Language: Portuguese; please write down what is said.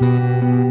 Música